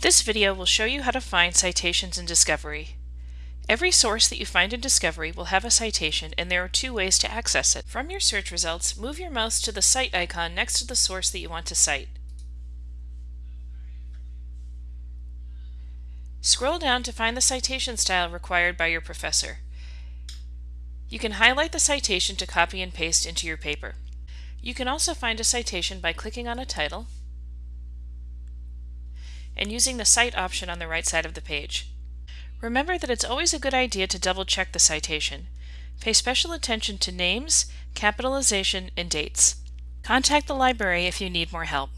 This video will show you how to find citations in Discovery. Every source that you find in Discovery will have a citation and there are two ways to access it. From your search results, move your mouse to the Cite icon next to the source that you want to cite. Scroll down to find the citation style required by your professor. You can highlight the citation to copy and paste into your paper. You can also find a citation by clicking on a title and using the Cite option on the right side of the page. Remember that it's always a good idea to double check the citation. Pay special attention to names, capitalization, and dates. Contact the library if you need more help.